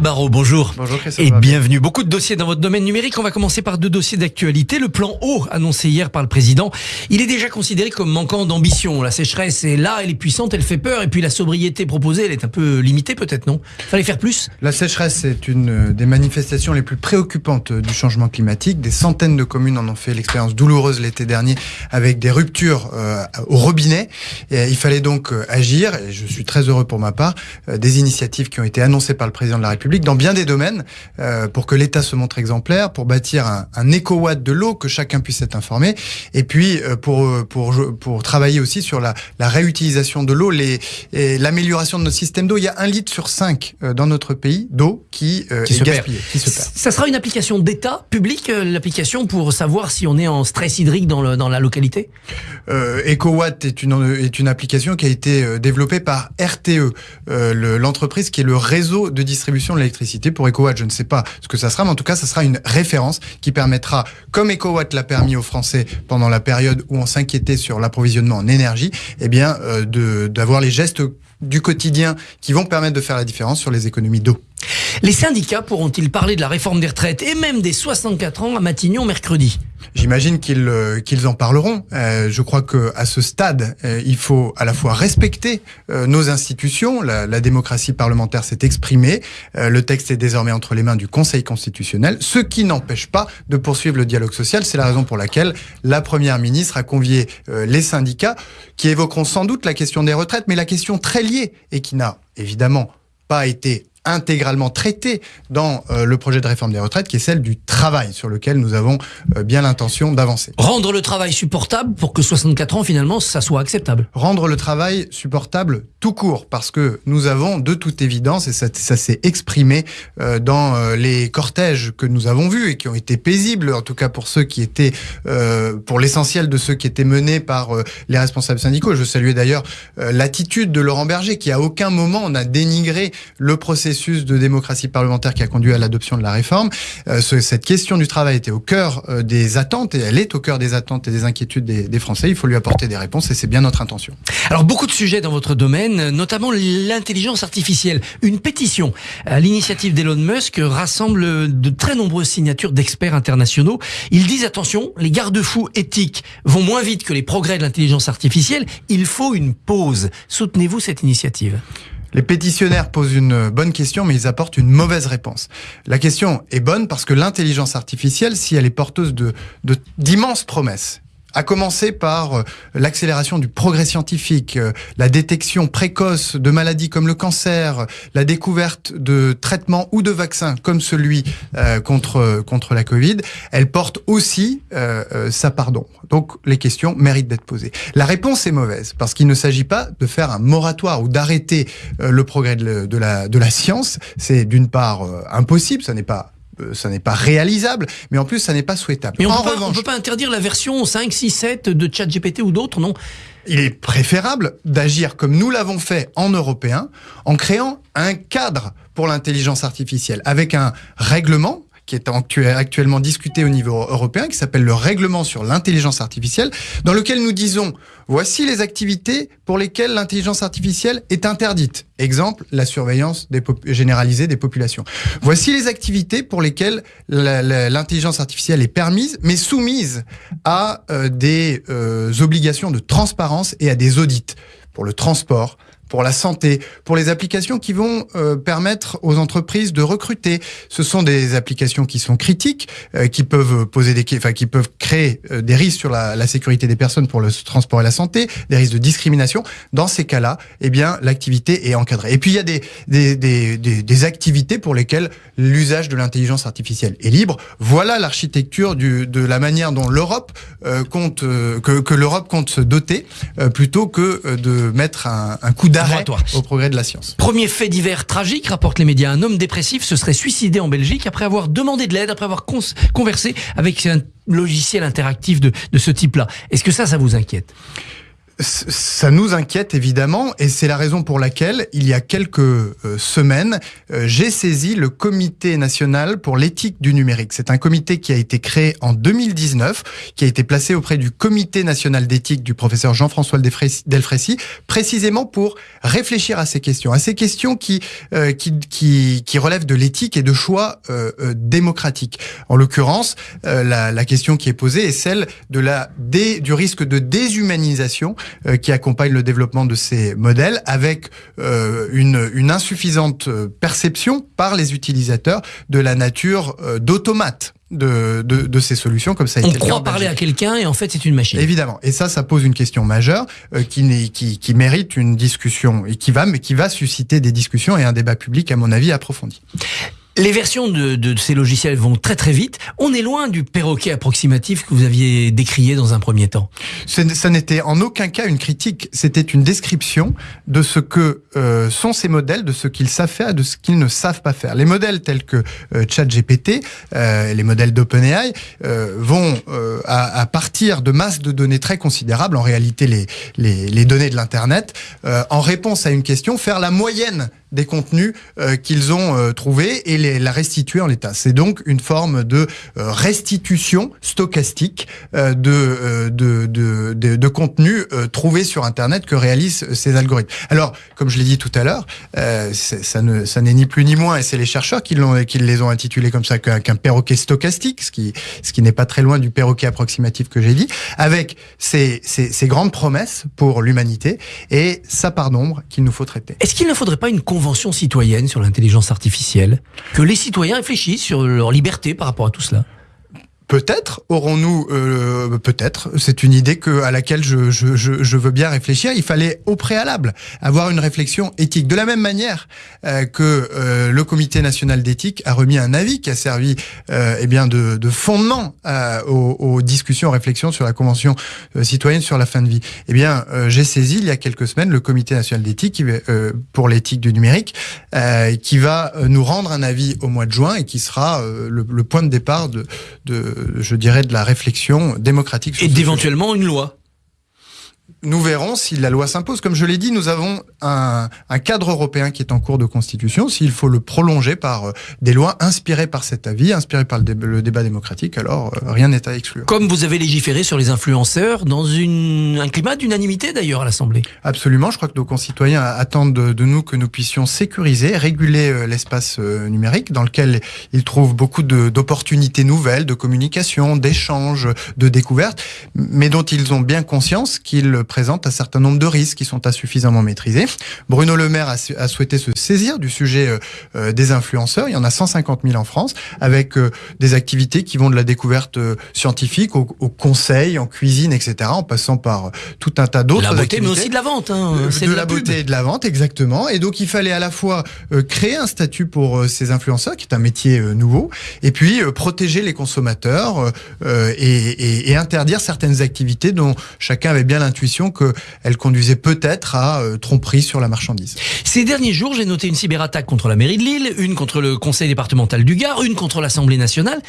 Barrot, bonjour. Bonjour Christophe. Et bienvenue. Beaucoup de dossiers dans votre domaine numérique. On va commencer par deux dossiers d'actualité. Le plan eau annoncé hier par le président. Il est déjà considéré comme manquant d'ambition. La sécheresse est là, elle est puissante, elle fait peur. Et puis la sobriété proposée, elle est un peu limitée peut-être, non? Fallait faire plus? La sécheresse est une des manifestations les plus préoccupantes du changement climatique. Des centaines de communes en ont fait l'expérience douloureuse l'été dernier avec des ruptures euh, au robinet. Et il fallait donc euh, agir. Et je suis très heureux pour ma part. Euh, des initiatives qui ont été annoncées par le président de la République dans bien des domaines euh, pour que l'État se montre exemplaire, pour bâtir un, un éco-watt de l'eau, que chacun puisse être informé, et puis euh, pour, pour, pour travailler aussi sur la, la réutilisation de l'eau, l'amélioration de notre système d'eau. Il y a un litre sur cinq euh, dans notre pays d'eau qui, euh, qui, est qui se perd. Ça sera une application d'État public, euh, l'application pour savoir si on est en stress hydrique dans, le, dans la localité? Euh, EcoWatt est une, est une application qui a été euh, développée par RTE, euh, l'entreprise qui est le réseau de distribution de l'électricité. Pour EcoWatt, je ne sais pas ce que ça sera, mais en tout cas, ça sera une référence qui permettra, comme EcoWatt l'a permis aux Français pendant la période où on s'inquiétait sur l'approvisionnement en énergie, eh bien, euh, d'avoir les gestes du quotidien qui vont permettre de faire la différence sur les économies d'eau. Les syndicats pourront-ils parler de la réforme des retraites et même des 64 ans à Matignon mercredi? J'imagine qu'ils euh, qu'ils en parleront. Euh, je crois que à ce stade, euh, il faut à la fois respecter nos institutions. La, démocratie parlementaire s'est exprimée. Le texte est désormais entre les mains du Conseil constitutionnel, ce qui n'empêche pas de poursuivre le dialogue social. C'est la raison pour laquelle la première ministre a convié les syndicats, qui évoqueront sans doute la question des retraites, mais la question très liée et qui n'a évidemment pas été intégralement traitée dans euh, le projet de réforme des retraites, qui est celle du travail, sur lequel nous avons euh, bien l'intention d'avancer. Rendre le travail supportable pour que 64 ans, finalement, ça soit acceptable. Rendre le travail supportable tout court, parce que nous avons de toute évidence, et ça, ça s'est exprimé euh, dans les cortèges que nous avons vus et qui ont été paisibles, en tout cas pour ceux qui étaient, pour l'essentiel de ceux qui étaient menés par les responsables syndicaux. Je saluais d'ailleurs l'attitude de Laurent Berger, qui à aucun moment n'a dénigré le processus de démocratie parlementaire qui a conduit à l'adoption de la réforme. Euh, ce, cette question du travail était au cœur euh, des attentes et elle est au cœur des attentes et des inquiétudes des, des Français. Il faut lui apporter des réponses et c'est bien notre intention. Alors beaucoup de sujets dans votre domaine, notamment l'intelligence artificielle. Une pétition à l'initiative d'Elon Musk rassemble de très nombreuses signatures d'experts internationaux. Ils disent attention, les garde-fous éthiques vont moins vite que les progrès de l'intelligence artificielle. Il faut une pause. Soutenez-vous cette initiative? Les pétitionnaires posent une bonne question, mais ils apportent une mauvaise réponse. La question est bonne parce que l'intelligence artificielle, si elle est porteuse de d'immenses promesses, à commencer par euh, l'accélération du progrès scientifique, euh, la détection précoce de maladies comme le cancer, la découverte de traitements ou de vaccins comme celui euh, contre contre la Covid, elle porte aussi euh, euh, sa part d'ombre. Donc les questions méritent d'être posées. La réponse est mauvaise parce qu'il ne s'agit pas de faire un moratoire ou d'arrêter euh, le progrès de, de, la de la science. C'est d'une part euh, impossible, ça n'est pas ça n'est pas réalisable, mais en plus, ça n'est pas souhaitable. Mais on on peut pas interdire la version 5, 6, 7 de ChatGPT ou d'autres, non? Il est préférable d'agir comme nous l'avons fait en européen, en créant un cadre pour l'intelligence artificielle, avec un règlement qui est actuellement discuté au niveau européen, qui s'appelle le règlement sur l'intelligence artificielle, dans lequel nous disons, voici les activités pour lesquelles l'intelligence artificielle est interdite. Exemple, la surveillance des généralisée des populations. Voici les activités pour lesquelles l'intelligence artificielle est permise, mais soumise à euh, des euh, obligations de transparence et à des audits pour le transport, pour la santé, pour les applications qui vont euh, permettre aux entreprises de recruter. Ce sont des applications qui sont critiques, euh, qui peuvent poser des, enfin qui peuvent créer euh, des risques sur la, la, sécurité des personnes pour le transport et la santé, des risques de discrimination. Dans ces cas-là, eh bien l'activité est encadrée. Et puis il y a des des, des, des, activités pour lesquelles l'usage de l'intelligence artificielle est libre. Voilà l'architecture de la manière dont l'Europe euh, compte que, que l'Europe compte se doter, plutôt que de mettre un, un coup d'arrêt au progrès de la science. Premier fait divers tragique, rapportent les médias. Un homme dépressif se serait suicidé en Belgique après avoir demandé de l'aide, après avoir conversé avec un logiciel interactif de, de ce type-là. Est-ce que ça, ça vous inquiète? Ça nous inquiète évidemment et c'est la raison pour laquelle il y a quelques euh, semaines, euh, j'ai saisi le comité national pour l'éthique du numérique. C'est un comité qui a été créé en 2019, qui a été placé auprès du comité national d'éthique du professeur Jean-François Delfrécy, précisément pour réfléchir à ces questions, à ces questions qui, euh, qui, qui, qui, relèvent de l'éthique et de choix démocratiques. En l'occurrence, la, la, question qui est posée est celle de la dé, du risque de déshumanisation euh, qui accompagne le développement de ces modèles avec euh, une, une, insuffisante euh, perception par les utilisateurs de la nature d'automate. De, de, de, ces solutions comme ça a On croit parler à quelqu'un et en fait c'est une machine. Évidemment. Et ça, ça pose une question majeure qui, qui, qui mérite une discussion et qui va, mais qui va susciter des discussions et un débat public à mon avis approfondi. Les versions de, de, ces logiciels vont très très vite. On est loin du perroquet approximatif que vous aviez décrié dans un premier temps. Ça n'était en aucun cas une critique, c'était une description de ce que euh, sont ces modèles, de ce qu'ils savent faire, de ce qu'ils ne savent pas faire. Les modèles tels que euh, ChatGPT, euh, les modèles d'OpenAI, euh, vont euh, à, à, partir de masses de données très considérables, en réalité les, les, les données de l'Internet, en réponse à une question, faire la moyenne des contenus euh, qu'ils ont euh, trouvés et les, la restituer en l'état. C'est donc une forme de euh, restitution stochastique de, de, de, de, de contenus trouvés sur Internet que réalisent ces algorithmes. Alors, comme je l'ai dit tout à l'heure, ça ne ça n'est ni plus ni moins, et c'est les chercheurs qui, l'ont, qui les ont intitulés comme ça qu'un perroquet stochastique, ce qui, ce qui n'est pas très loin du perroquet approximatif que j'ai dit, avec ces, ces, ces grandes promesses pour l'humanité et sa part d'ombre qu'il nous faut traiter. Est-ce qu'il ne faudrait pas une convention citoyenne sur l'intelligence artificielle, que les citoyens réfléchissent sur leur liberté par rapport à tout cela Peut-être aurons-nous, euh, peut-être, c'est une idée que, à laquelle je, je, je, veux bien réfléchir. Il fallait au préalable avoir une réflexion éthique. De la même manière euh, que euh, le Comité national d'éthique a remis un avis qui a servi euh, eh bien de, de fondement euh, aux, aux, discussions, aux réflexions sur la Convention euh, citoyenne sur la fin de vie. Eh bien, j'ai saisi il y a quelques semaines le Comité national d'éthique pour l'éthique du numérique qui va nous rendre un avis au mois de juin et qui sera le, le, point de départ de, de je dirais, de la réflexion démocratique. Et d'éventuellement une loi nous verrons si la loi s'impose. Comme je l'ai dit, nous avons un, un, cadre européen qui est en cours de constitution. S'il faut le prolonger par euh, des lois inspirées par cet avis, inspirées par le, dé le débat démocratique, alors euh, rien n'est à exclure. Comme vous avez légiféré sur les influenceurs dans une, un climat d'unanimité d'ailleurs à l'Assemblée. Absolument. Je crois que nos concitoyens attendent de, de nous que nous puissions sécuriser, réguler euh, l'espace numérique dans lequel ils trouvent beaucoup d'opportunités nouvelles, de communication, d'échanges, de découvertes, mais dont ils ont bien conscience qu'ils présente un certain nombre de risques qui sont insuffisamment maîtrisés. Bruno Le Maire a, a souhaité se saisir du sujet euh, euh des influenceurs. Il y en a 150 000 en France, avec euh, des activités qui vont de la découverte euh, scientifique au, au, conseil, en cuisine, etc., en passant par tout un tas d'autres activités. La beauté, mais aussi de la vente. Hein. de, de, la, beauté et de la vente, exactement. Et donc, il fallait à la fois créer un statut pour ces influenceurs, qui est un métier nouveau, et puis protéger les consommateurs et, et, et interdire certaines activités dont chacun avait bien l'intuition qu'elle conduisait peut-être à euh, tromperie sur la marchandise. Ces derniers jours, j'ai noté une cyberattaque contre la mairie de Lille, une contre le conseil départemental du Gard, une contre l'Assemblée nationale.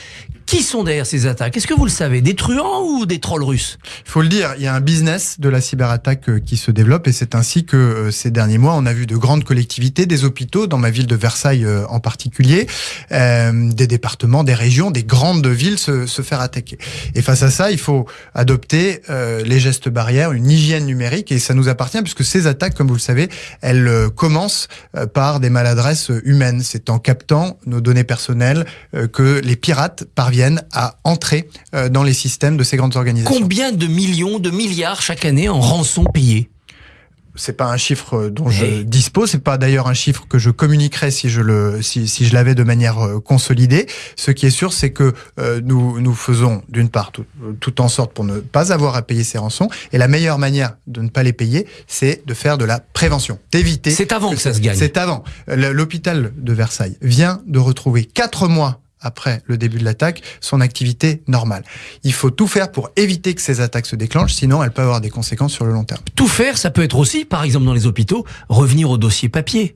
Qui sont derrière ces attaques? Est-ce que vous le savez? Des truands ou des trolls russes? Il faut le dire, il y a un business de la cyberattaque euh, qui se développe et c'est ainsi que euh, ces derniers mois, on a vu de grandes collectivités, des hôpitaux, dans ma ville de Versailles en particulier, euh, des départements, des régions, des grandes villes se, faire attaquer. Et face à ça, il faut adopter euh, les gestes barrières, une hygiène numérique et ça nous appartient puisque ces attaques, comme vous le savez, elles euh, commencent euh, par des maladresses humaines. C'est en captant nos données personnelles euh, que les pirates parviennent à entrer dans les systèmes de ces grandes organisations. Combien de millions, de milliards chaque année en rançon payés? C'est pas un chiffre dont je dispose, c'est pas d'ailleurs un chiffre que je communiquerais si je le si, si je l'avais de manière euh, consolidée. Ce qui est sûr, c'est que euh, nous nous faisons d'une part tout, tout, en sorte pour ne pas avoir à payer ces rançons, et la meilleure manière de ne pas les payer, c'est de faire de la prévention, d'éviter. C'est avant que, que ça se gagne. C'est avant. L'hôpital de Versailles vient de retrouver quatre mois après le début de l'attaque son activité normale. Il faut tout faire pour éviter que ces attaques se déclenchent, sinon elles peuvent avoir des conséquences sur le long terme. Tout faire, ça peut être aussi, par exemple dans les hôpitaux, revenir au dossier papier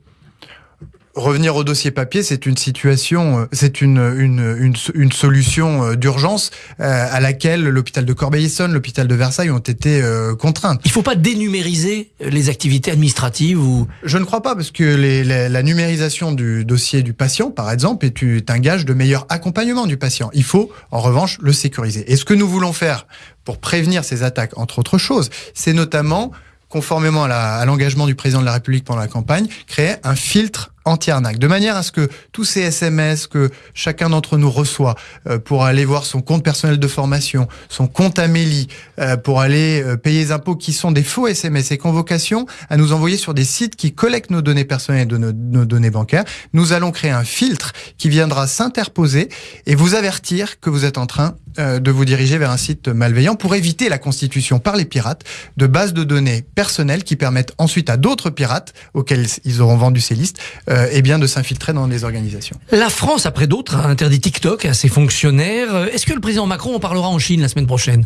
revenir au dossier papier, c'est une situation, euh, c'est une, une, une, une, solution euh, d'urgence euh, à laquelle l'hôpital de Corbeil-Essonne, l'hôpital de Versailles ont été contraints. Il ne faut pas dénumériser les activités administratives ou Je ne crois pas parce que les, les, la numérisation du dossier du patient, par exemple, est, est un gage de meilleur accompagnement du patient. Il faut, en revanche, le sécuriser. Et ce que nous voulons faire pour prévenir ces attaques, entre autres choses, c'est notamment conformément à l'engagement du président de la République pendant la campagne, créer un filtre anti-arnaque, de manière à ce que tous ces SMS que chacun d'entre nous reçoit euh, pour aller voir son compte personnel de formation, son compte Amélie, euh, pour aller euh, payer les impôts qui sont des faux SMS et convocations à nous envoyer sur des sites qui collectent nos données personnelles et nos, données bancaires, nous allons créer un filtre qui viendra s'interposer et vous avertir que vous êtes en train euh, de vous diriger vers un site malveillant pour éviter la constitution par les pirates de bases de données personnelles qui permettent ensuite à d'autres pirates auxquels ils auront vendu ces listes euh, eh bien de s'infiltrer dans des organisations. La France, après d'autres, a interdit TikTok à ses fonctionnaires. Est-ce que le président Macron en parlera en Chine la semaine prochaine?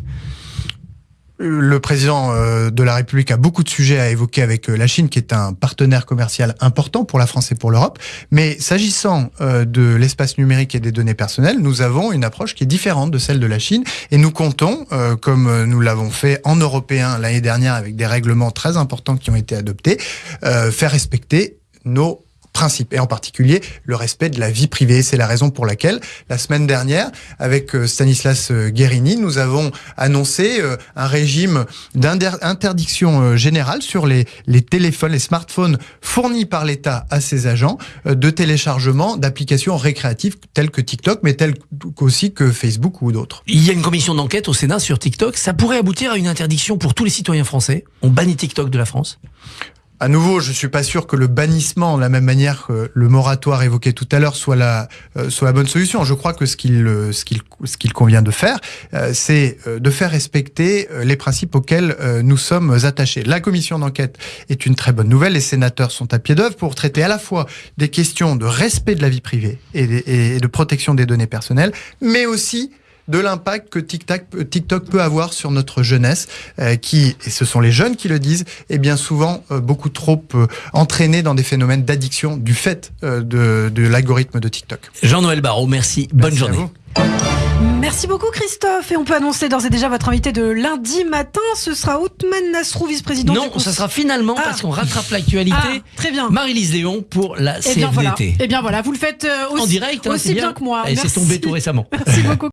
Le président euh, de la République a beaucoup de sujets à évoquer avec euh, la Chine, qui est un partenaire commercial important pour la France et pour l'Europe. Mais s'agissant de l'espace numérique et des données personnelles, nous avons une approche qui est différente de celle de la Chine. Et nous comptons, comme nous l'avons fait en européen l'année dernière avec des règlements très importants qui ont été adoptés, faire respecter nos principes, et en particulier le respect de la vie privée. C'est la raison pour laquelle, la semaine dernière, avec euh, Stanislas euh, Guérini, nous avons annoncé euh, un régime d'interdiction générale sur les, les téléphones, les smartphones fournis par l'État à ses agents de téléchargement d'applications récréatives telles que TikTok, mais telles aussi que Facebook ou d'autres. Il y a une commission d'enquête au Sénat sur TikTok. Ça pourrait aboutir à une interdiction pour tous les citoyens français. On bannit TikTok de la France à nouveau, je suis pas sûr que le bannissement, de la même manière que le moratoire évoqué tout à l'heure, soit la euh, soit la bonne solution. Je crois que ce qu'il euh, ce ce convient de faire, euh, c'est de faire respecter les principes auxquels nous sommes attachés. La commission d'enquête est une très bonne nouvelle. Les sénateurs sont à pied d'œuvre pour traiter à la fois des questions de respect de la vie privée et de protection des données personnelles, mais aussi de l'impact que TikTok, TikTok, peut avoir sur notre jeunesse, euh, qui, et ce sont les jeunes qui le disent, est bien souvent euh, beaucoup trop euh, entraînés dans des phénomènes d'addiction du fait euh, de, de l'algorithme de TikTok. Jean-Noël Barraud, merci. Bonne merci journée. Merci beaucoup Christophe et on peut annoncer d'ores et déjà votre invité de lundi matin, ce sera Othman Nasrou, vice-président. Non, ça sera finalement ah. parce qu'on rattrape l'actualité. Ah, très bien. Marie-Lise Léon pour la Eh bien, voilà. Eh bien voilà, vous le faites aussi, en direct, hein, aussi bien. bien. que moi. Et c'est tombé tout récemment. Merci beaucoup.